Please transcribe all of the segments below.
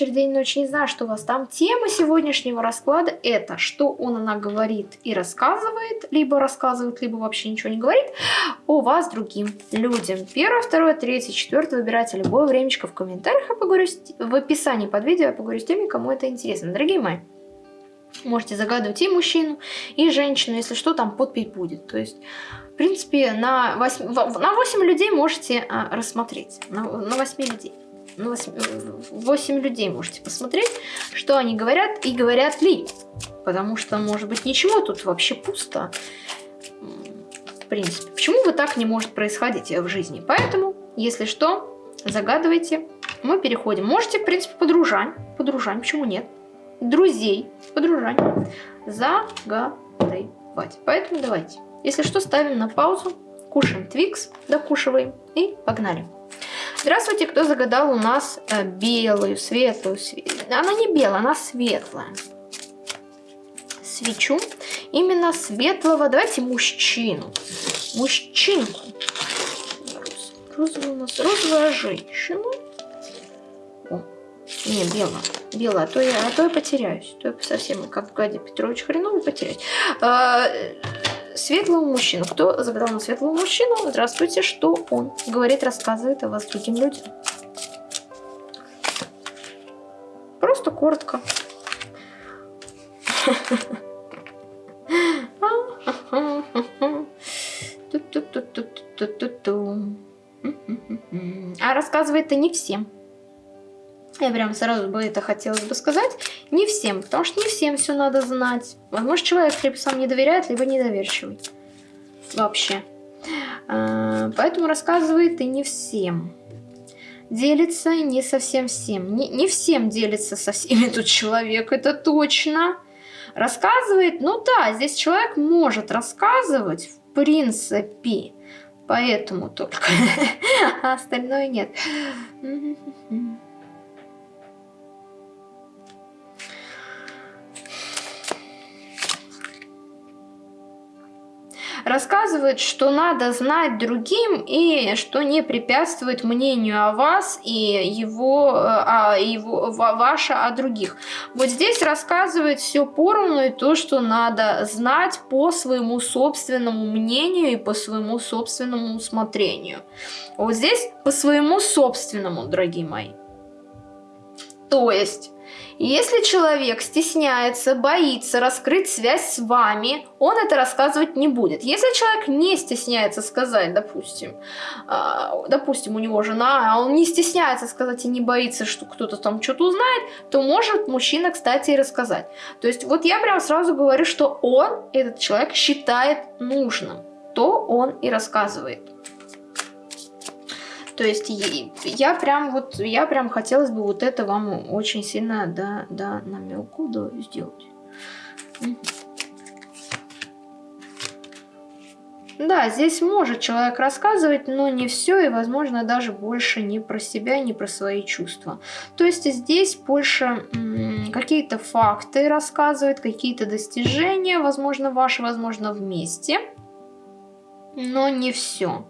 вечер, день, ночь, не знаю, что у вас там. Тема сегодняшнего расклада это, что он, она говорит и рассказывает, либо рассказывает, либо вообще ничего не говорит о вас другим людям. Первое, второе, третье, четвертое выбирайте любое времечко в комментариях, я поговорю в описании под видео, я поговорю с теми, кому это интересно. Дорогие мои, можете загадывать и мужчину, и женщину, если что, там подпись будет. То есть в принципе, на 8, на 8 людей можете а, рассмотреть. На, на 8 людей 8, 8 людей можете посмотреть, что они говорят и говорят ли. Потому что, может быть, ничего тут вообще пусто. В принципе, почему бы так не может происходить в жизни? Поэтому, если что, загадывайте. Мы переходим. Можете, в принципе, подружань. Подружань, почему нет? Друзей, подружань. Загадывать. Поэтому давайте. Если что, ставим на паузу, кушаем твикс, докушиваем и погнали. Здравствуйте, кто загадал у нас э, белую, светлую, све... она не белая, она светлая. Свечу именно светлого, давайте мужчину, мужчинку. Розовая у нас розовая женщина. О, не, белая, белая, а то я, а то я потеряюсь, то я совсем как в Петрович хреново потеряюсь. А, светлого мужчину. Кто загадал на светлого мужчину? Здравствуйте, что он говорит, рассказывает о вас другим людям. Просто коротко. А рассказывает это не всем. Я прям сразу бы это хотелось бы сказать. Не всем, потому что не всем все надо знать. Возможно, человек либо сам не доверяет, либо недоверчивый. Вообще. А, поэтому рассказывает и не всем. Делится не совсем всем. Не, не всем делится со всеми тут человек, это точно. Рассказывает, ну да, здесь человек может рассказывать, в принципе. Поэтому только. А остальное нет. Рассказывает, что надо знать другим и что не препятствует мнению о вас и его, а, его ваше о других. Вот здесь рассказывает все поровну и то, что надо знать по своему собственному мнению и по своему собственному усмотрению. Вот здесь по своему собственному, дорогие мои. То есть если человек стесняется, боится раскрыть связь с вами, он это рассказывать не будет. Если человек не стесняется сказать, допустим, э, допустим, у него жена, а он не стесняется сказать и не боится, что кто-то там что-то узнает, то может мужчина, кстати, и рассказать. То есть вот я прям сразу говорю, что он, этот человек, считает нужным, то он и рассказывает. То есть я прям вот, я прям хотелось бы вот это вам очень сильно, да, да, намеку да, сделать. Да, здесь может человек рассказывать, но не все и, возможно, даже больше не про себя, не про свои чувства. То есть здесь больше какие-то факты рассказывает, какие-то достижения, возможно, ваши, возможно, вместе, но не все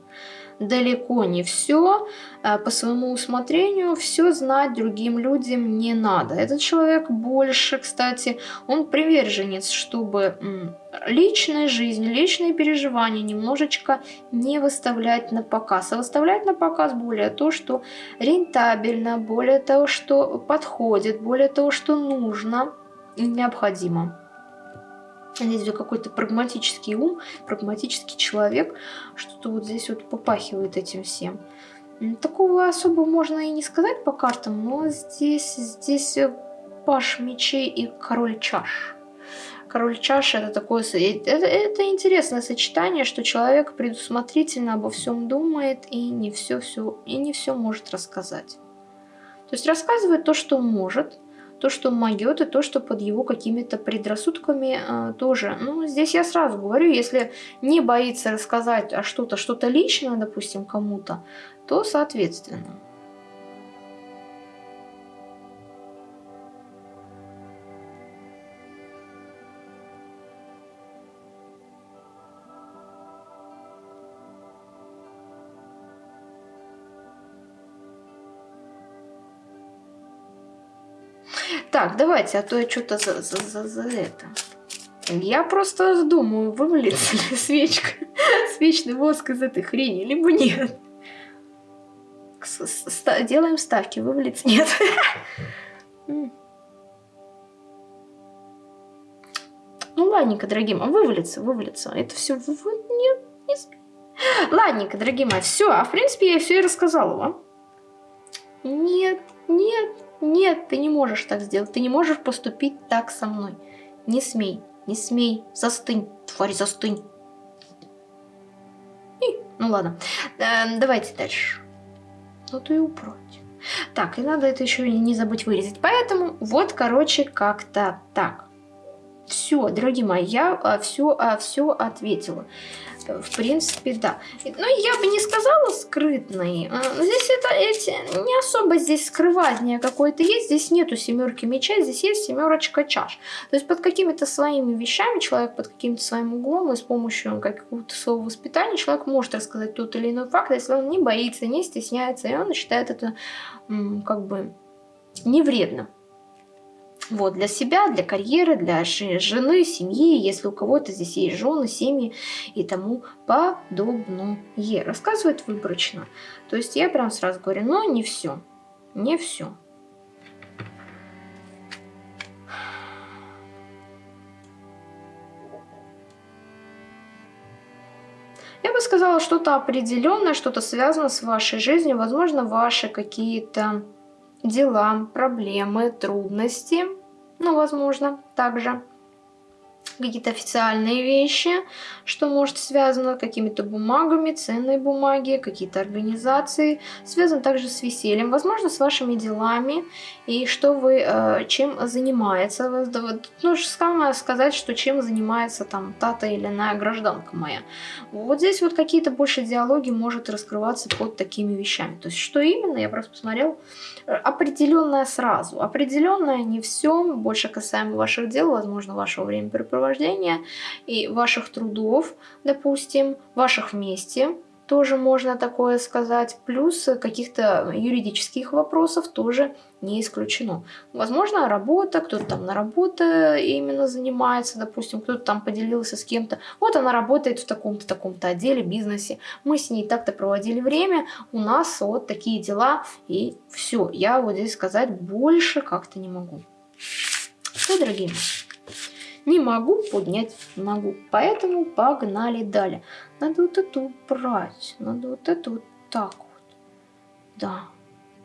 далеко не все, э, по своему усмотрению все знать другим людям не надо. Этот человек больше, кстати, он приверженец, чтобы личная жизнь, личные переживания немножечко не выставлять на показ, а выставлять на показ более то, что рентабельно, более того, что подходит, более того, что нужно и необходимо. Здесь какой-то прагматический ум, прагматический человек, что-то вот здесь вот попахивает этим всем. Такого особо можно и не сказать по картам, но здесь, здесь э, паш мечей и король чаш. Король чаш это такое... Это, это интересное сочетание, что человек предусмотрительно обо всем думает и не все, все, и не все может рассказать. То есть рассказывает то, что может, то, что могет, и то, что под его какими-то предрассудками э, тоже. Ну, здесь я сразу говорю, если не боится рассказать а что-то, что-то личное, допустим, кому-то, то соответственно. Так, давайте, а то я что-то за, за, за, за это. Я просто думаю, вывалится ли свечка, свечный воск из этой хрени, либо нет. Делаем ставки, вывалится, нет. Ну, ладненько, дорогие мои, вывалится, вывалится. Это все... Нет, не... Ладненько, дорогие мои, все. А в принципе я все и рассказала вам. Нет, нет, нет, ты не можешь так сделать. Ты не можешь поступить так со мной. Не смей, не смей. Застынь, тварь, застынь. И, ну ладно, э, давайте дальше. Ну ты упроть. Так, и надо это еще не забыть вырезать. Поэтому вот, короче, как-то так. Все, дорогие мои, я все, а, все а, ответила. В принципе, да. Но ну, я бы не сказала скрытный. А, здесь это эти, не особо здесь скрывание какое-то есть. Здесь нету семерки мечей, здесь есть семерочка чаш. То есть под какими-то своими вещами человек, под каким-то своим углом и с помощью какого-то своего воспитания человек может рассказать тот или иной факт, если он не боится, не стесняется, и он считает это как бы не вредным. Вот, для себя, для карьеры, для жены, семьи, если у кого-то здесь есть жены, семьи и тому подобное. Рассказывает выборочно. То есть я прям сразу говорю, но не все, не все. Я бы сказала, что-то определенное, что-то связано с вашей жизнью, возможно, ваши какие-то дела, проблемы, трудности – ну, возможно, также какие-то официальные вещи, что может связано с какими-то бумагами, ценные бумаги, какие-то организации, связано также с весельем, возможно, с вашими делами и что вы, э, чем занимается. Ну, самое сказать, что чем занимается там тата или иная гражданка моя. Вот здесь вот какие-то больше диалоги может раскрываться под такими вещами. То есть, что именно, я просто посмотрел, определенное сразу. Определенное не все, больше касаемо ваших дел, возможно, вашего времяпрепровождения и ваших трудов, допустим, ваших вместе, тоже можно такое сказать, плюс каких-то юридических вопросов тоже не исключено. Возможно, работа, кто-то там на работе именно занимается, допустим, кто-то там поделился с кем-то. Вот она работает в таком-то, таком-то отделе, бизнесе. Мы с ней так-то проводили время, у нас вот такие дела, и все. Я вот здесь сказать больше как-то не могу. Все, дорогие мои. Не могу поднять, могу. Поэтому погнали далее. Надо вот эту брать. Надо вот это вот так вот. Да.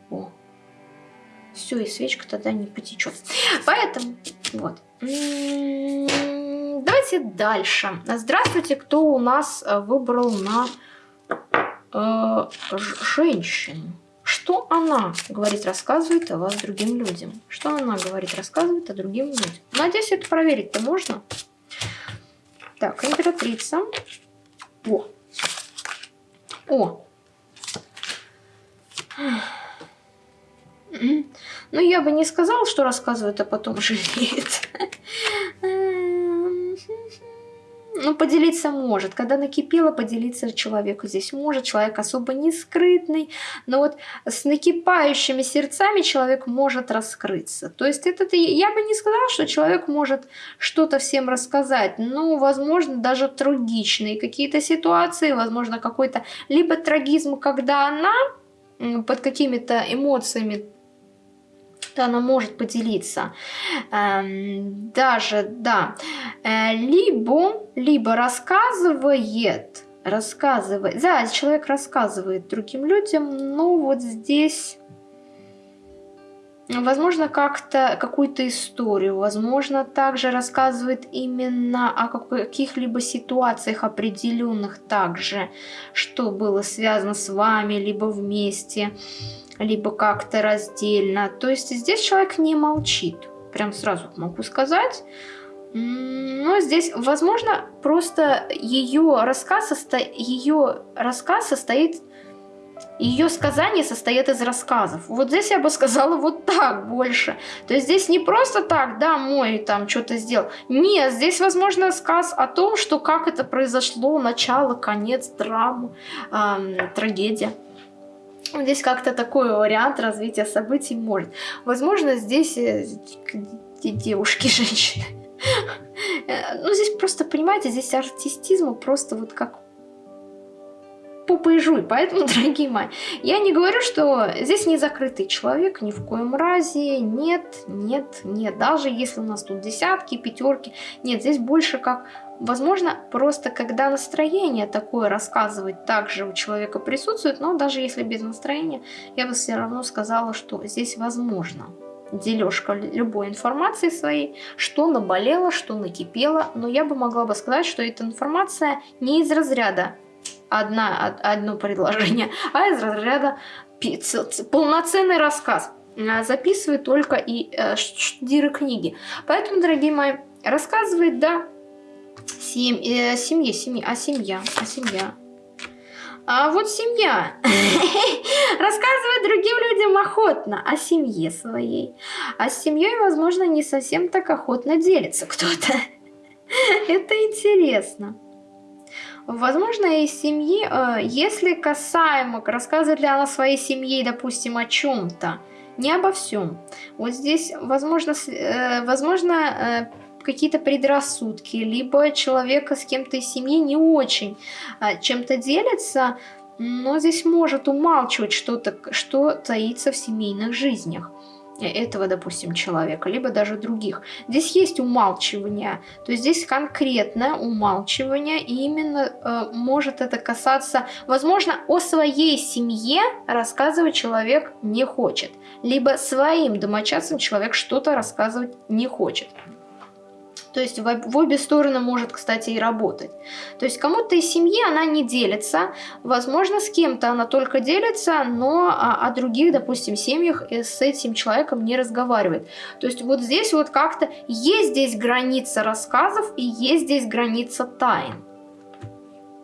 О. Все, и свечка тогда не потечет. Поэтому, вот. Давайте дальше. Здравствуйте, кто у нас э, выбрал на э, женщину. Что она говорит, рассказывает о вас другим людям? Что она говорит, рассказывает о другим людям? Надеюсь, это проверить-то можно. Так, императрица. О. О. Ну, я бы не сказала, что рассказывает, а потом жалеет. Ну, поделиться может. Когда накипело, поделиться человеку здесь может. Человек особо не скрытный. Но вот с накипающими сердцами человек может раскрыться. То есть это я бы не сказала, что человек может что-то всем рассказать. Ну, возможно, даже трагичные какие-то ситуации. Возможно, какой-то либо трагизм, когда она под какими-то эмоциями она может поделиться. Эм, даже, да. Э, либо, либо рассказывает, рассказывает, да, человек рассказывает другим людям, но вот здесь... Возможно, как-то какую-то историю, возможно, также рассказывает именно о каких-либо ситуациях определенных также, что было связано с вами, либо вместе либо как-то раздельно. То есть здесь человек не молчит. Прям сразу могу сказать. Но здесь, возможно, просто ее рассказ, состо... ее рассказ состоит... Ее сказания состоят из рассказов. Вот здесь я бы сказала вот так больше. То есть здесь не просто так, да, мой там что-то сделал. Нет, здесь, возможно, рассказ о том, что как это произошло, начало, конец, драмы, эм, трагедия. Здесь как-то такой вариант развития событий может. Возможно, здесь э, девушки, женщины. Э, ну, здесь просто, понимаете, здесь артистизм просто вот как попой жуй. Поэтому, дорогие мои, я не говорю, что здесь не закрытый человек, ни в коем разе. Нет, нет, нет. Даже если у нас тут десятки, пятерки. Нет, здесь больше как... Возможно, просто когда настроение такое рассказывать также у человека присутствует, но даже если без настроения, я бы все равно сказала, что здесь возможно дележка любой информации своей, что наболело, что накипело, но я бы могла бы сказать, что эта информация не из разряда одна, одно предложение, а из разряда полноценный рассказ. А, записывает только и э, штудиры книги. Поэтому, дорогие мои, рассказывает, да, сем, э, семье, семье, а семья, а семья. А вот семья рассказывает другим людям охотно о семье своей. А с семьей, возможно, не совсем так охотно делится кто-то. Это интересно. Возможно, из семьи, э, если касаемо, рассказывает ли она своей семье, допустим, о чем-то, не обо всем. Вот здесь, возможно, э, возможно э, какие-то предрассудки, либо человека с кем-то из семьи не очень чем-то делится, но здесь может умалчивать что-то, что таится в семейных жизнях этого, допустим, человека, либо даже других. Здесь есть умалчивание, то есть здесь конкретное умалчивание, и именно э, может это касаться, возможно, о своей семье рассказывать человек не хочет, либо своим домочадцам человек что-то рассказывать не хочет. То есть в, обе стороны может, кстати, и работать. То есть кому-то из семьи она не делится, возможно, с кем-то она только делится, но о, о других, допустим, семьях э, с этим человеком не разговаривает. То есть вот здесь вот как-то есть здесь граница рассказов и есть здесь граница тайн.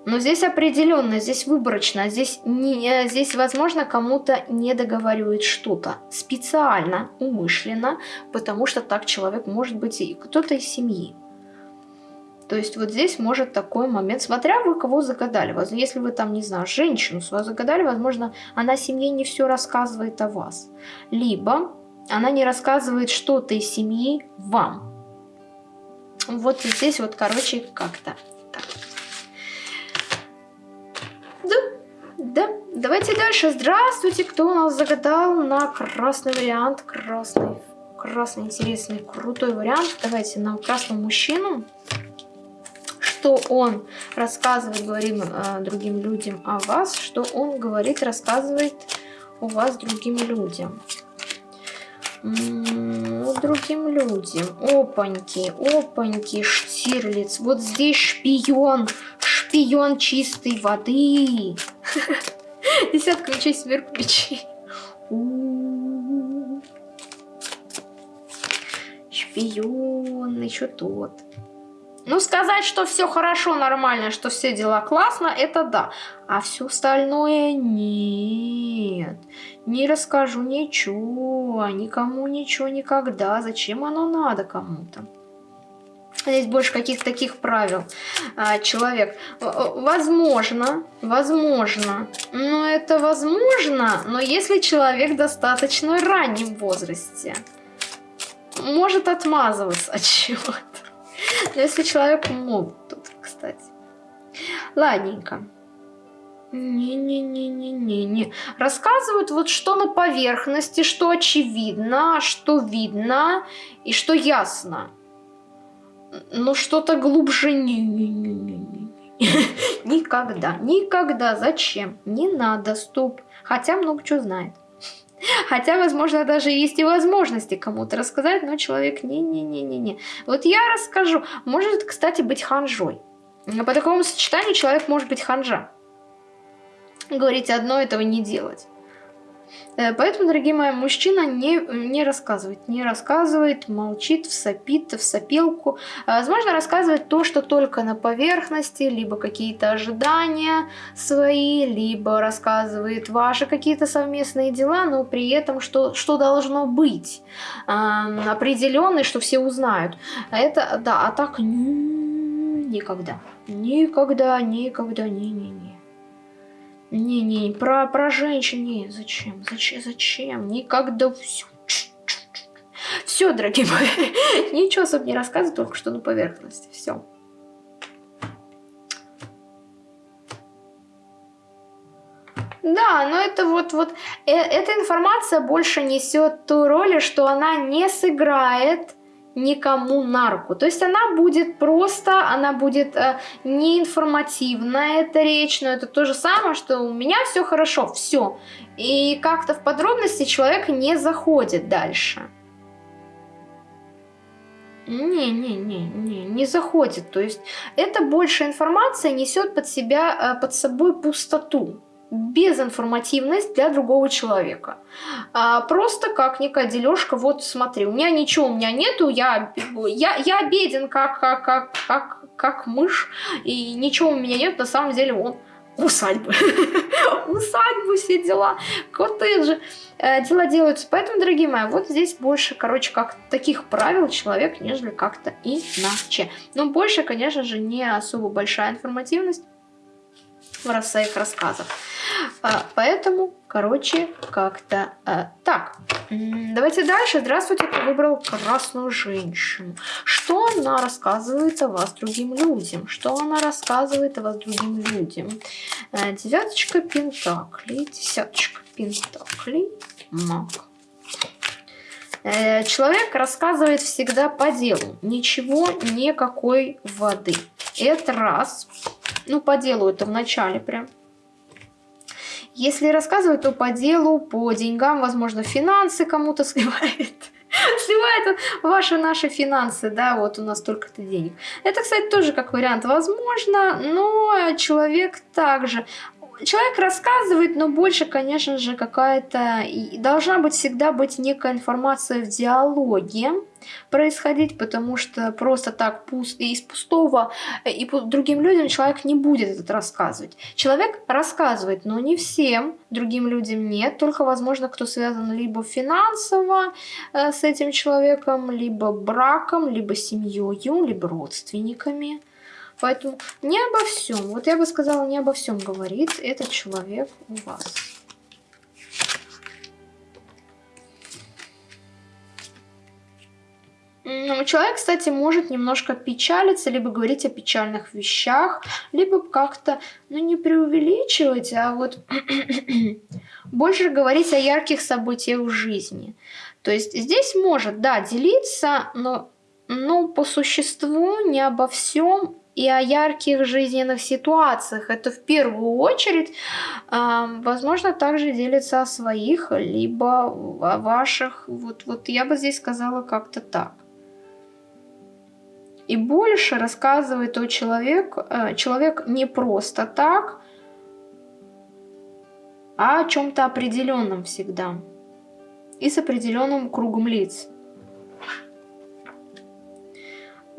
Но здесь определенно, здесь выборочно, здесь, не, э, здесь возможно кому-то не договаривает что-то специально, умышленно, потому что так человек может быть и кто-то из семьи. То есть вот здесь может такой момент, смотря вы кого загадали, если вы там, не знаю, женщину свою загадали, возможно, она семье не все рассказывает о вас. Либо она не рассказывает что-то из семьи вам. Вот здесь вот, короче, как-то так. Давайте дальше. Здравствуйте, кто у нас загадал на красный вариант? Красный, красный, интересный, крутой вариант. Давайте на красного мужчину. Что он рассказывает, говорим э, другим людям о вас, что он говорит, рассказывает у вас другим людям. М -м -м, другим людям. Опаньки, опаньки, Штирлиц. Вот здесь шпион, шпион чистой воды. Десятка мечей, сверху мечей. Шпион, еще тот. Ну, сказать, что все хорошо, нормально, что все дела классно, это да. А все остальное нет. Не расскажу ничего, никому ничего никогда. Зачем оно надо кому-то? Здесь больше каких-то таких правил. А, человек, возможно, возможно, но это возможно, но если человек достаточно раннем возрасте, может отмазываться от чего-то. Но если человек молод тут, кстати. Ладненько. Не-не-не-не-не-не. Рассказывают вот что на поверхности, что очевидно, что видно и что ясно но что-то глубже не. Никогда, никогда, зачем? Не надо, стоп. Хотя много чего знает. Хотя, возможно, даже есть и возможности кому-то рассказать, но человек не-не-не-не-не. Вот я расскажу. Может, кстати, быть ханжой. По такому сочетанию человек может быть ханжа. Говорить одно, этого не делать. Э, поэтому, дорогие мои, мужчина не, не рассказывает, не рассказывает, молчит, всопит, в сопелку. Э, возможно, рассказывает то, что только на поверхности, либо какие-то ожидания свои, либо рассказывает ваши какие-то совместные дела, но при этом что, что должно быть э, определенный, что все узнают. Это, да, а так никогда, никогда, никогда, не-не-не. Не-не, про, про женщин, не, зачем, зачем, зачем, никогда все. Все, дорогие мои, ничего особо не рассказываю, только что на поверхности, все. Да, но это вот, вот э, эта информация больше несет ту роль, что она не сыграет никому на руку. То есть она будет просто, она будет э, неинформативна, эта речь, но это то же самое, что у меня все хорошо, все. И как-то в подробности человек не заходит дальше. Не-не-не, не заходит. То есть это больше информация несет под себя, э, под собой пустоту безинформативность для другого человека. А, просто как некая дележка, вот смотри, у меня ничего, у меня нету, я, я, я беден как, как, как, как, как мышь, и ничего у меня нет, на самом деле он усадьбы. усадьбы, все дела, коттеджи, э, дела делаются. Поэтому, дорогие мои, вот здесь больше, короче, как таких правил человек, нежели как-то иначе. Но больше, конечно же, не особо большая информативность в своих рассказах. А, поэтому, короче, как-то а, так. Давайте дальше. Здравствуйте, кто выбрал красную женщину. Что она рассказывает о вас другим людям? Что она рассказывает о вас другим людям? А, девяточка пентаклей, десяточка пентаклей, маг. Э, человек рассказывает всегда по делу. Ничего, никакой воды. Это раз. Ну, по делу это в начале прям. Если рассказывать, то по делу, по деньгам, возможно, финансы кому-то сливает. Сливает ваши наши финансы, да, вот у нас столько-то денег. Это, кстати, тоже как вариант возможно, но человек также человек рассказывает, но больше, конечно же, какая-то... Должна быть всегда быть некая информация в диалоге происходить, потому что просто так пуст, из пустого и другим людям человек не будет этот рассказывать. Человек рассказывает, но не всем, другим людям нет, только, возможно, кто связан либо финансово э, с этим человеком, либо браком, либо семьей, либо родственниками. Поэтому не обо всем, вот я бы сказала, не обо всем говорит этот человек у вас. Ну, человек, кстати, может немножко печалиться, либо говорить о печальных вещах, либо как-то, ну, не преувеличивать, а вот больше говорить о ярких событиях в жизни. То есть здесь может, да, делиться, но, но по существу не обо всем и о ярких жизненных ситуациях. Это в первую очередь, возможно, также делится о своих, либо о ваших. Вот, вот я бы здесь сказала как-то так. И больше рассказывает о человек, э, человек не просто так, а о чем-то определенном всегда. И с определенным кругом лиц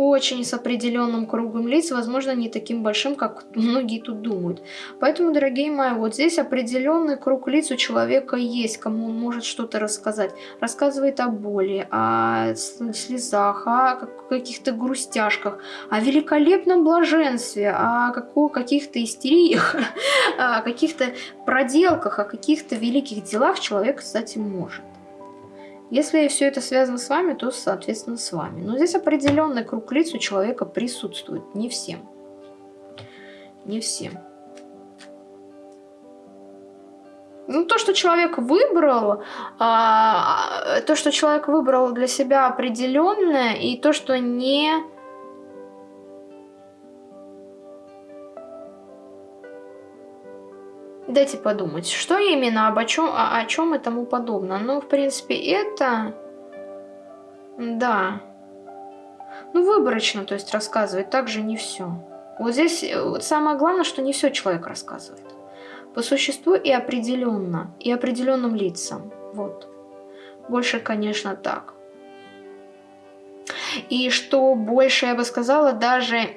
очень с определенным кругом лиц, возможно, не таким большим, как многие тут думают. Поэтому, дорогие мои, вот здесь определенный круг лиц у человека есть, кому он может что-то рассказать. Рассказывает о боли, о слезах, о каких-то грустяшках, о великолепном блаженстве, о каких-то истериях, о каких-то проделках, о каких-то великих делах человек, кстати, может. Если все это связано с вами, то, соответственно, с вами. Но здесь определенный круг лиц у человека присутствует. Не всем. Не всем. Ну, то, что человек выбрал, а, то, что человек выбрал для себя определенное, и то, что не Дайте подумать, что именно, об о чем, о, о чем и тому подобное. Ну, в принципе, это... Да. Ну, выборочно, то есть рассказывать также не все. Вот здесь э, вот самое главное, что не все человек рассказывает. По существу и определенно, и определенным лицам. Вот. Больше, конечно, так. И что больше, я бы сказала, даже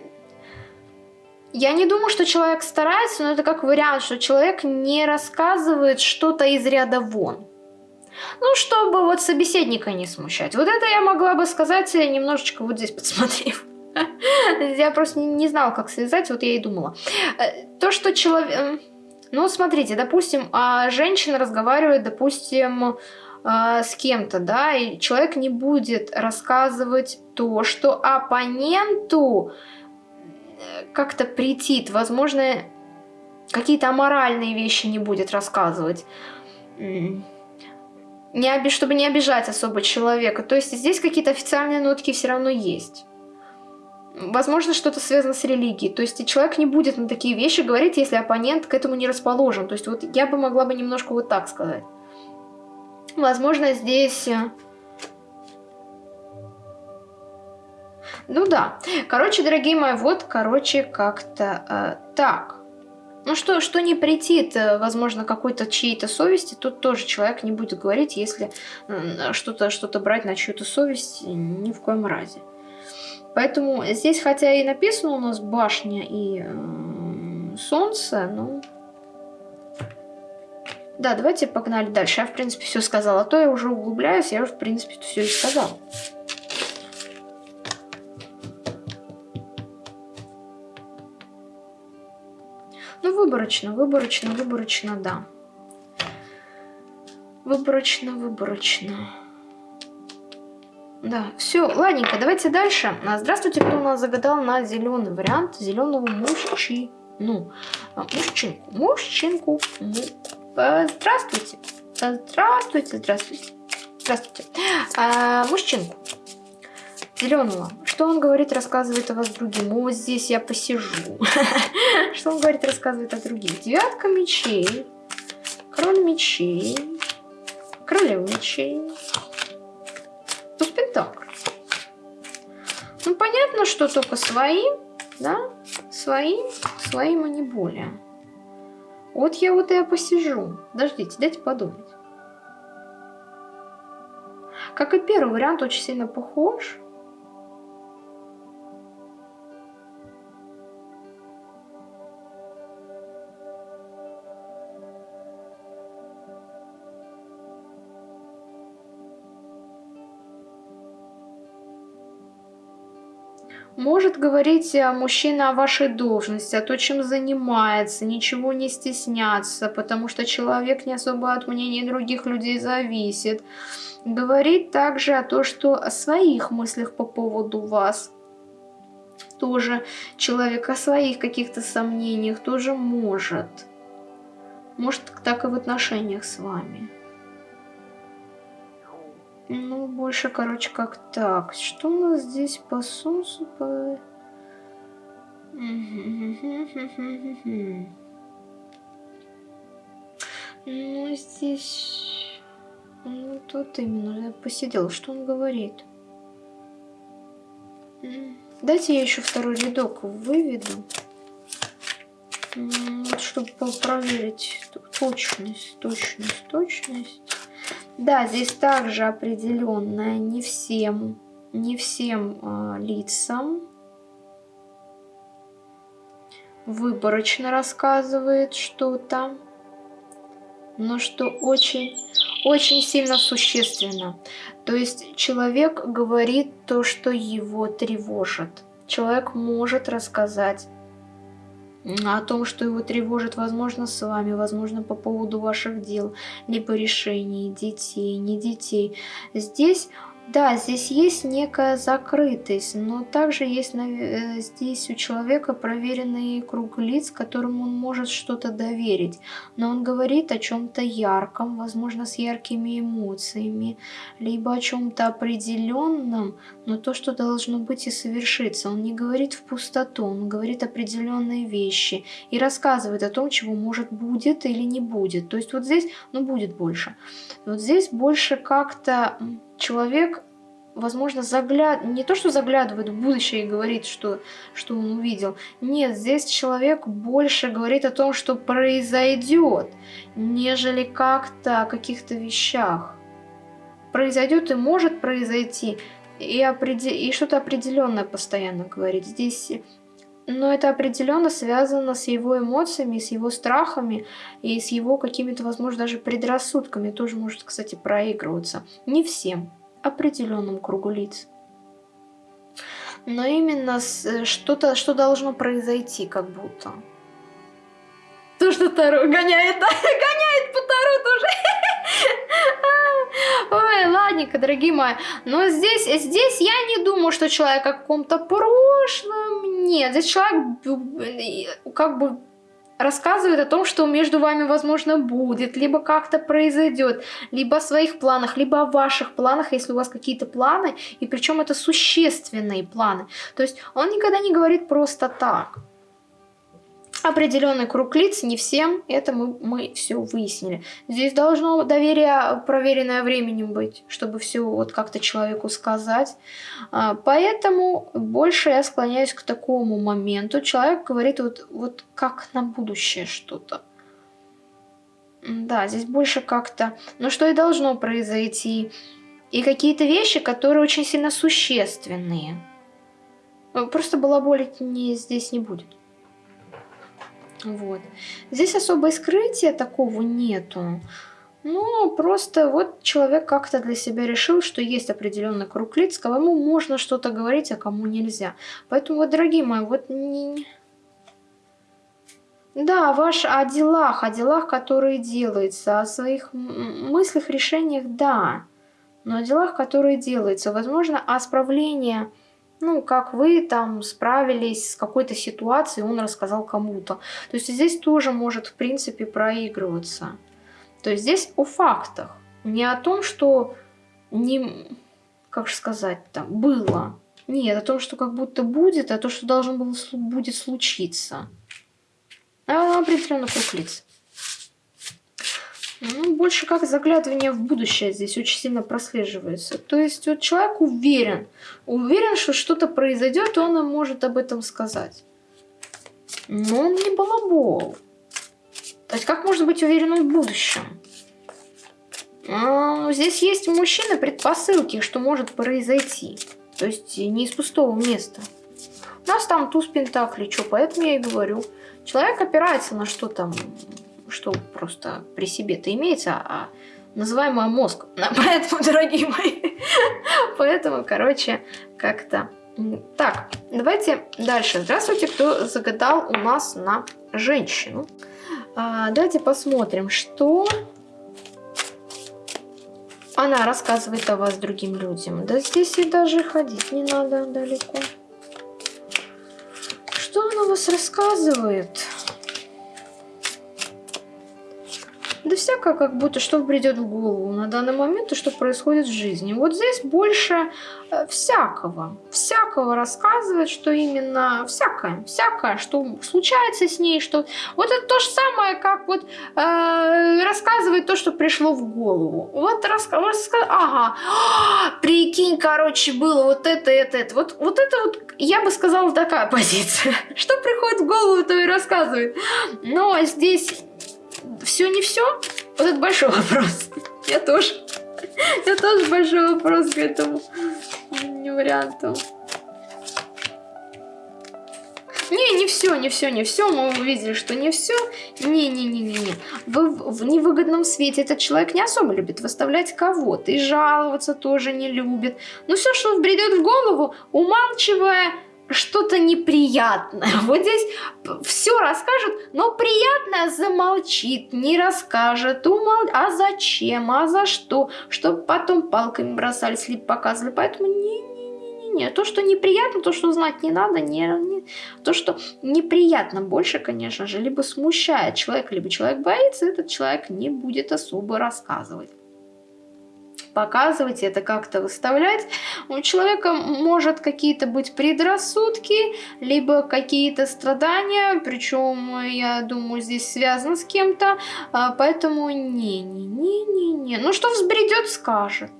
я не думаю, что человек старается, но это как вариант, что человек не рассказывает что-то из ряда вон. Ну, чтобы вот собеседника не смущать. Вот это я могла бы сказать немножечко вот здесь подсмотрев. Я просто не знала, как связать, вот я и думала. Э, то, что человек... Ну, смотрите, допустим, а женщина разговаривает, допустим, а, с кем-то, да, и человек не будет рассказывать то, что оппоненту э, как-то претит, возможно, какие-то аморальные вещи не будет рассказывать, не оби чтобы не обижать особо человека. То есть здесь какие-то официальные нотки все равно есть. Возможно, что-то связано с религией. То есть человек не будет на такие вещи говорить, если оппонент к этому не расположен. То есть вот я бы могла бы немножко вот так сказать. Возможно, здесь... ну да. Короче, дорогие мои, вот, короче, как-то э, так. Ну что, что не претит, э, возможно, какой-то чьей-то совести, тут тоже человек не будет говорить, если что-то что, -то, брать на чью-то совесть ни в коем разе. Поэтому здесь, хотя и написано у нас башня и э, солнце, ну... Да, давайте погнали дальше. Я, в принципе, все сказала. А то я уже углубляюсь, я уже, в принципе, все и сказала. Выборочно, выборочно, выборочно, да. Выборочно, выборочно. Да, все, ладненько, давайте дальше. А, здравствуйте, кто у нас загадал на зеленый вариант зеленого мужчину. А, мужчинку, мужчинку. Здравствуйте. Здравствуйте, здравствуйте. Здравствуйте. А, мужчинку. Зеленого. Что он говорит, рассказывает о вас другим? Вот здесь я посижу. Что он говорит, рассказывает о других? Девятка мечей. Король мечей. Королева мечей. Туз пентаклей. Ну, понятно, что только свои, да? Свои, своим, а не более. Вот я вот и посижу. Подождите, дайте подумать. Как и первый вариант, очень сильно похож. Может говорить э, мужчина о вашей должности, о том, чем занимается, ничего не стесняться, потому что человек не особо от мнения других людей зависит. Говорит также о том, что о своих мыслях по поводу вас. Тоже человек о своих каких-то сомнениях тоже может. Может так и в отношениях с вами. Ну, больше, короче, как так. Что у нас здесь по солнцу? По... Ну, здесь... Ну, тут именно посидел. Что он говорит? Дайте я еще второй рядок выведу. Чтобы проверить точность, точность, точность. Да, здесь также определенная не всем, не всем э, лицам. Выборочно рассказывает что-то, но что очень, очень сильно существенно. То есть человек говорит то, что его тревожит. Человек может рассказать о том, что его тревожит, возможно, с вами, возможно, по поводу ваших дел, либо решений, детей, не детей. Здесь да, здесь есть некая закрытость, но также есть э, здесь у человека проверенный круг лиц, которым он может что-то доверить. Но он говорит о чем-то ярком, возможно, с яркими эмоциями, либо о чем-то определенном, но то, что должно быть и совершиться. Он не говорит в пустоту, он говорит определенные вещи и рассказывает о том, чего может будет или не будет. То есть вот здесь, ну будет больше. Вот здесь больше как-то человек, возможно, загляд... не то, что заглядывает в будущее и говорит, что, что он увидел. Нет, здесь человек больше говорит о том, что произойдет, нежели как-то о каких-то вещах. Произойдет и может произойти, и, определ... и что-то определенное постоянно говорит. Здесь но это определенно связано с его эмоциями, с его страхами и с его какими-то, возможно, даже предрассудками. Тоже может, кстати, проигрываться. Не всем, определенным кругу лиц. Но именно что-то, что должно произойти, как будто. То, что Таро гоняет, гоняет по Таро тоже. Ой, ладненько, дорогие мои. Но здесь, здесь я не думаю, что человек о каком-то прошлом. Нет, здесь человек как бы рассказывает о том, что между вами, возможно, будет, либо как-то произойдет, либо о своих планах, либо о ваших планах, если у вас какие-то планы, и причем это существенные планы. То есть он никогда не говорит просто так определенный круг лиц, не всем, это мы, мы все выяснили. Здесь должно доверие, проверенное временем быть, чтобы все вот как-то человеку сказать. А, поэтому больше я склоняюсь к такому моменту. Человек говорит вот, вот как на будущее что-то. Да, здесь больше как-то, ну что и должно произойти. И какие-то вещи, которые очень сильно существенные. Просто балаболить не, здесь не будет. Вот. Здесь особо скрытия такого нету. Ну, просто вот человек как-то для себя решил, что есть определенный круг лиц, кому можно что-то говорить, а кому нельзя. Поэтому, вот, дорогие мои, вот не... Да, ваш о делах, о делах, которые делаются, о своих мыслях, решениях, да. Но о делах, которые делаются, возможно, о справлении ну, как вы там справились с какой-то ситуацией, он рассказал кому-то. То есть здесь тоже может, в принципе, проигрываться. То есть здесь о фактах, не о том, что не, как же сказать там, было. Нет, о том, что как будто будет, а то, что должно было будет случиться. А определенно круг лиц. Ну, больше как заглядывание в будущее здесь очень сильно прослеживается. То есть вот человек уверен, уверен, что что-то произойдет, и он может об этом сказать. Но он не балабол. То есть как можно быть уверенным в будущем? А, здесь есть у мужчины предпосылки, что может произойти. То есть не из пустого места. У нас там туз пентаклей, что, поэтому я и говорю. Человек опирается на что там что просто при себе-то имеется, а называемый мозг. Поэтому, дорогие мои, поэтому, короче, как-то так, давайте дальше. Здравствуйте, кто загадал у нас на женщину. А, давайте посмотрим, что она рассказывает о вас другим людям. Да здесь и даже ходить не надо далеко. Что она вас рассказывает? Да всякое, как будто что придет в голову на данный момент и что происходит в жизни. Вот здесь больше э, всякого. Всякого рассказывает, что именно всякое. Всякое, что случается с ней. что Вот это то же самое, как вот э, рассказывает то, что пришло в голову. Вот рассказывает, ага, прикинь, короче, было вот это, это, это. Вот, вот это вот, я бы сказала, такая позиция. Что приходит в голову, то и рассказывает. Но здесь все не все? Вот это большой вопрос. Я тоже. Я тоже большой вопрос к этому варианту. Не, не все, не все, не все. Мы увидели, что не все. Не-не-не-не-не. Вы в невыгодном свете этот человек не особо любит выставлять кого-то. И жаловаться тоже не любит. Но все, что бредет в голову, умалчивая что-то неприятное. Вот здесь все расскажет, но приятное замолчит, не расскажет, умол... а зачем, а за что, чтобы потом палками бросались, либо показывали. Поэтому не-не-не-не. То, что неприятно, то, что знать не надо, не, не... то, что неприятно больше, конечно же, либо смущает человека, либо человек боится, этот человек не будет особо рассказывать показывать, это как-то выставлять. У человека может какие-то быть предрассудки, либо какие-то страдания, причем, я думаю, здесь связано с кем-то, а, поэтому не-не-не-не-не. Ну, что взбредет, скажет.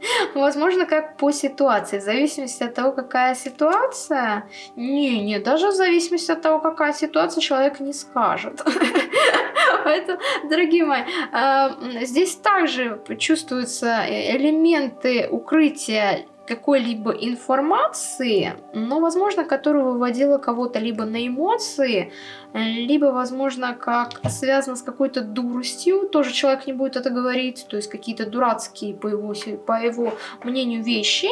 Возможно, как по ситуации. В зависимости от того, какая ситуация. Не, не, даже в зависимости от того, какая ситуация, человек не скажет. Поэтому, дорогие мои, а, здесь также чувствуются элементы укрытия какой-либо информации, но, возможно, которая выводила кого-то либо на эмоции, либо, возможно, как связано с какой-то дуростью, тоже человек не будет это говорить, то есть какие-то дурацкие, по его, по его мнению, вещи,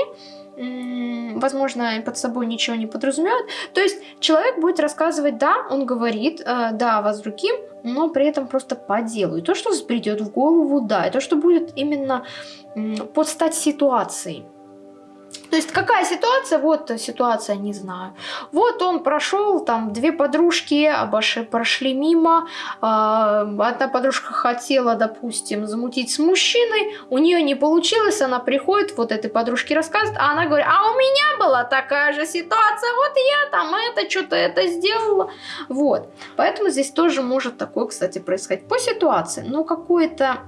возможно, под собой ничего не подразумевает. То есть человек будет рассказывать, да, он говорит, э, да, вас другим, но при этом просто по делу. И то, что придет в голову, да, и то, что будет именно под стать ситуацией. То есть какая ситуация? Вот ситуация, не знаю. Вот он прошел, там две подружки обошли, прошли мимо. Э, одна подружка хотела, допустим, замутить с мужчиной, у нее не получилось, она приходит, вот этой подружке рассказывает, а она говорит, а у меня была такая же ситуация, вот я там это, что-то это сделала. Вот. Поэтому здесь тоже может такое, кстати, происходить по ситуации. Но какое-то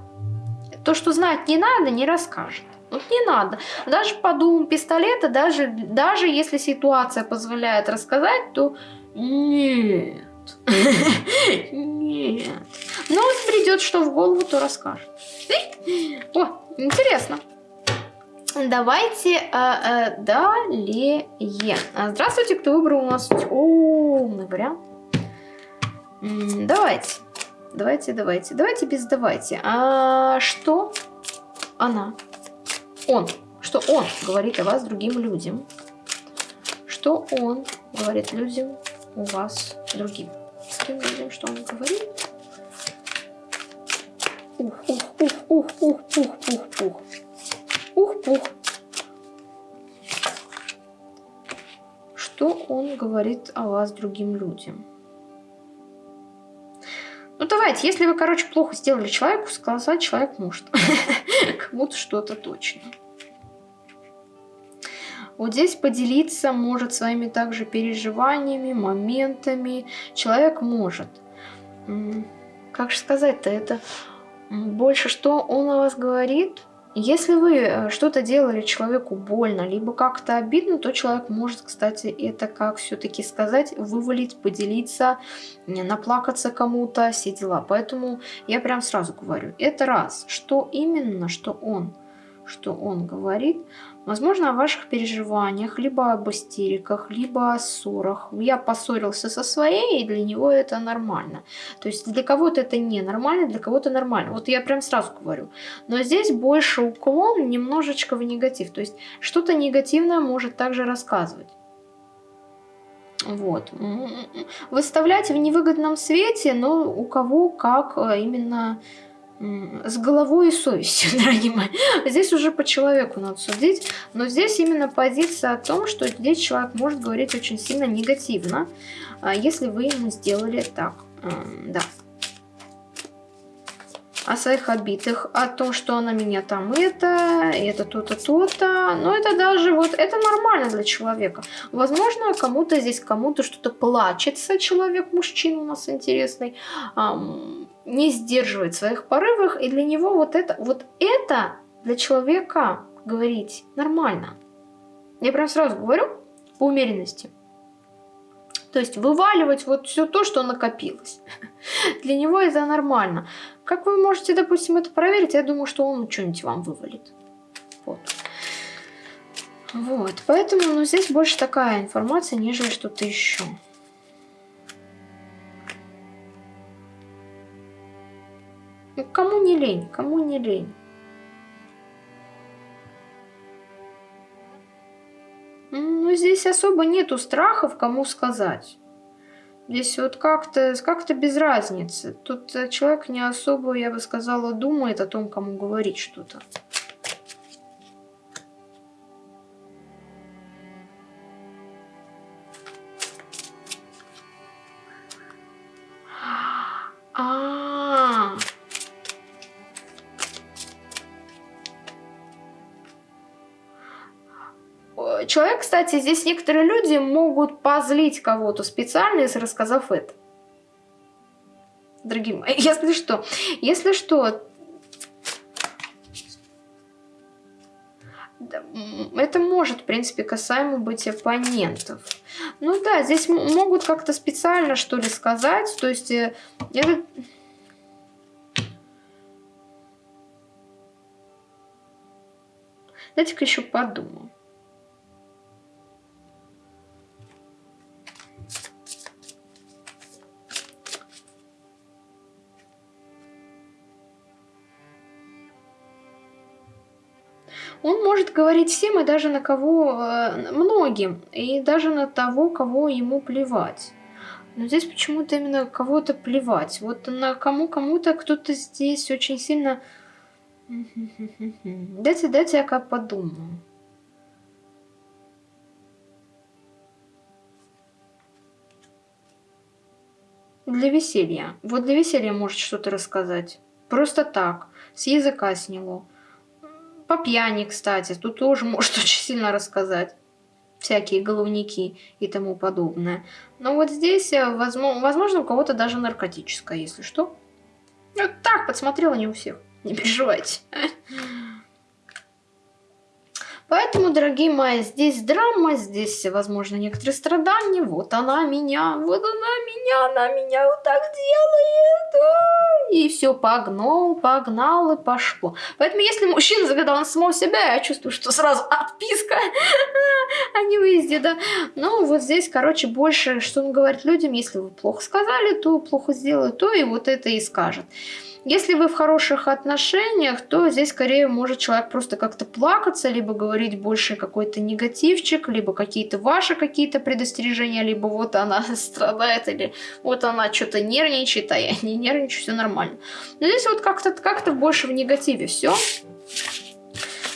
то, что знать не надо, не расскажет. Вот не надо. Даже по думам пистолета, даже, даже если ситуация позволяет рассказать, то нет. Нет. Но он придет, что в голову, то расскажет. О, интересно. Давайте э, э, далее. Здравствуйте, кто выбрал у нас умный вариант. Давайте. Давайте, давайте. Давайте без давайте. А что она? Он, что он говорит о вас другим людям, что он говорит людям у вас другим. Другим людям, что он говорит. Ух, ух, ух, ух, ух, ух, ух, ух. Ух, пух. Что он говорит о вас другим людям? Ну давайте, если вы, короче, плохо сделали человеку, сказать человек может. Кому-то что-то точно. Вот здесь поделиться может своими также переживаниями, моментами. Человек может. Как же сказать-то это? Больше что он о вас говорит? Если вы э, что-то делали человеку больно, либо как-то обидно, то человек может, кстати, это как все-таки сказать, вывалить, поделиться, наплакаться кому-то, все дела. Поэтому я прям сразу говорю, это раз, что именно, что он, что он говорит, Возможно, о ваших переживаниях, либо об истериках, либо о ссорах. Я поссорился со своей, и для него это нормально. То есть для кого-то это не нормально, для кого-то нормально. Вот я прям сразу говорю. Но здесь больше уклон немножечко в негатив. То есть что-то негативное может также рассказывать. Вот. Выставлять в невыгодном свете, но у кого как э, именно с головой и совестью, дорогие мои. Здесь уже по человеку надо судить, но здесь именно позиция о том, что здесь человек может говорить очень сильно негативно, а, если вы ему сделали так. Да о своих обидах, о том, что она меня там это, это то-то, то-то. Но это даже вот, это нормально для человека. Возможно, кому-то здесь, кому-то что-то плачется человек, мужчина у нас интересный, не сдерживает своих порывах, и для него вот это, вот это для человека говорить нормально. Я прям сразу говорю по умеренности. То есть вываливать вот все то, что накопилось. Для него это нормально. Как вы можете, допустим, это проверить? Я думаю, что он что-нибудь вам вывалит. Вот. Вот, поэтому ну, здесь больше такая информация, нежели что-то еще. Кому не лень, кому не лень. Ну, здесь особо нету страхов, кому сказать. Здесь вот как-то как, -то, без разницы. Тут э, человек не особо, я бы сказала, думает о том, кому говорить что-то. Человек, кстати, здесь некоторые люди могут позлить кого-то специально, если рассказав это. Дорогие мои, если что, если что, это может, в принципе, касаемо быть оппонентов. Ну да, здесь могут как-то специально, что ли, сказать. То есть, это... Дайте-ка еще подумаю. Говорить всем и даже на кого, э, многим, и даже на того, кого ему плевать. Но здесь почему-то именно кого-то плевать. Вот на кому кому-то кто-то здесь очень сильно... Дайте, дайте я как подумаю. Для веселья. Вот для веселья может что-то рассказать. Просто так. С языка сняло. По пьяни, кстати. Тут тоже может очень сильно рассказать. Всякие головники и тому подобное. Но вот здесь, э, возможно, у кого-то даже наркотическое, если что. Вот так, подсмотрела не у всех. Не переживайте. Поэтому, дорогие мои, здесь драма, здесь, возможно, некоторые страдания. Вот она меня, вот она меня, она меня вот так делает. И все, погнал, погнал и пошло. Поэтому, если мужчина загадал на самого себя, я чувствую, что сразу отписка, а не выезде, да. Ну, вот здесь, короче, больше, что он говорит людям, если вы плохо сказали, то плохо сделали, то и вот это и скажет. Если вы в хороших отношениях, то здесь скорее может человек просто как-то плакаться, либо говорить больше какой-то негативчик, либо какие-то ваши какие-то предостережения, либо вот она страдает, или вот она что-то нервничает, а я не нервничаю, все нормально. Но здесь вот как-то как, -то, больше в негативе все.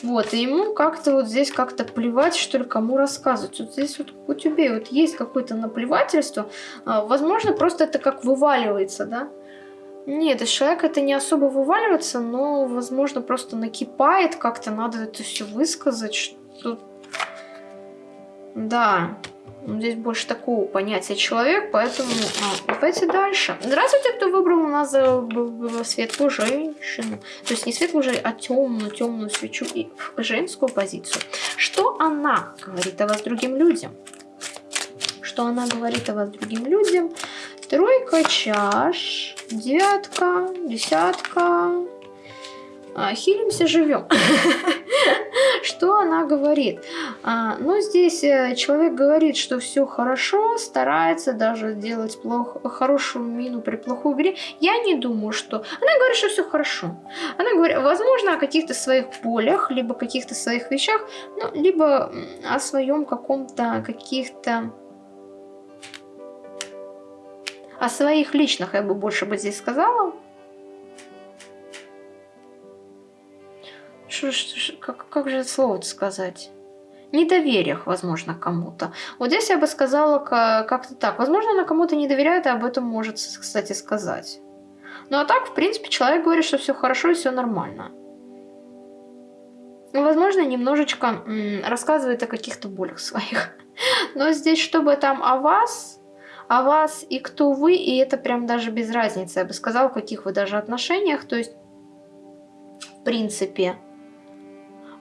Вот, и ему как-то вот здесь как-то плевать, что ли, кому рассказывать. Вот здесь вот у тебя вот есть какое-то наплевательство. А, возможно, просто это как вываливается, да? Нет, из человека это не особо вываливается, но, возможно, просто накипает, как-то надо это все высказать, что... Да, здесь больше такого понятия человек, поэтому а, давайте дальше. Здравствуйте, кто выбрал у нас за светлую женщину. То есть не светлую, а темную, темную свечу и женскую позицию. Что она говорит о вас другим людям? Что она говорит о вас другим людям? Тройка чаш, девятка, десятка. А, хилимся, живем. Что она говорит? А, ну, здесь э, человек говорит, что все хорошо, старается даже делать плохо, хорошую мину при плохой игре. Я не думаю, что... Она говорит, что все хорошо. Она говорит, возможно, о каких-то своих полях, либо каких-то своих вещах, ну, либо о своем каком-то, каких-то о своих личных я бы больше бы здесь сказала. Что, что, как, как же слово сказать? Недовериях, возможно, кому-то. Вот здесь я бы сказала как-то так. Возможно, она кому-то не доверяет, и об этом может, кстати, сказать. Ну а так, в принципе, человек говорит, что все хорошо и все нормально. Возможно, немножечко рассказывает о каких-то болях своих. Но здесь, чтобы там о вас, о вас и кто вы, и это прям даже без разницы, я бы сказала, в каких вы даже отношениях, то есть, в принципе,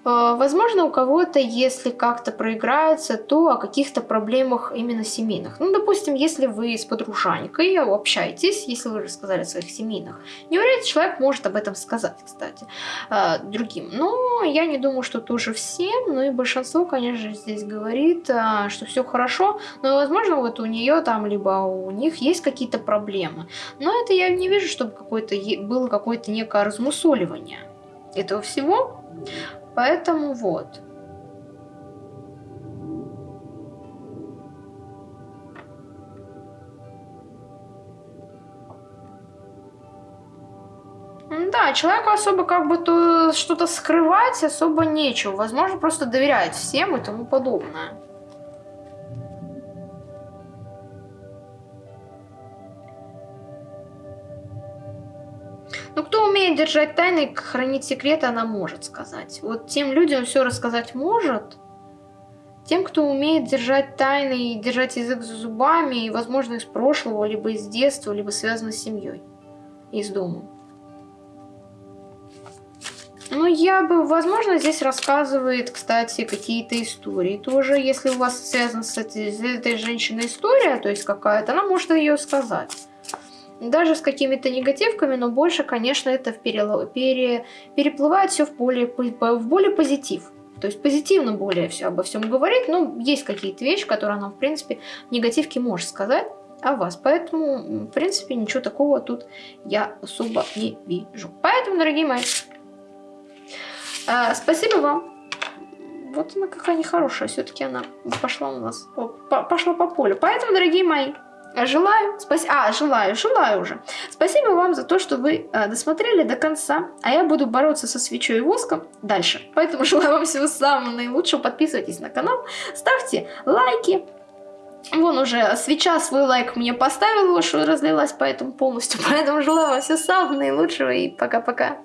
возможно, у кого-то, если как-то проиграется, то о каких-то проблемах именно семейных. Ну, допустим, если вы с подружанькой общаетесь, если вы рассказали о своих семейных, не вряд человек может об этом сказать, кстати, э, другим. Но я не думаю, что тоже всем, но и большинство, конечно, здесь говорит, э, что все хорошо, но, возможно, вот у нее там, либо у них есть какие-то проблемы. Но это я не вижу, чтобы какое-то было какое-то некое размусоливание этого всего. Поэтому вот. Да, человеку особо как бы то что-то скрывать особо нечего. Возможно, просто доверять всем и тому подобное. Ну, кто умеет держать тайны, хранить секреты, она может сказать. Вот тем людям все рассказать может. Тем, кто умеет держать тайны и держать язык за зубами, и, возможно, из прошлого, либо из детства, либо связано с семьей, из дома. Ну, я бы, возможно, здесь рассказывает, кстати, какие-то истории тоже. Если у вас связана с этой, с этой женщиной история, то есть какая-то, она может ее сказать даже с какими-то негативками, но больше, конечно, это в пере, пере, переплывает все в более, в более позитив. То есть позитивно более все обо всем говорит, но есть какие-то вещи, которые она, в принципе, в негативке может сказать о вас. Поэтому, в принципе, ничего такого тут я особо не вижу. Поэтому, дорогие мои, э, спасибо вам Вот она какая нехорошая. Все-таки она пошла у нас, по, пошла по полю. Поэтому, дорогие мои, Желаю, спас... а, желаю, желаю уже. Спасибо вам за то, что вы э, досмотрели до конца, а я буду бороться со свечой и воском дальше. Поэтому желаю вам всего самого наилучшего, подписывайтесь на канал, ставьте лайки. Вон уже свеча свой лайк мне поставила, что разлилась поэтому полностью, поэтому желаю вам всего самого наилучшего и пока-пока.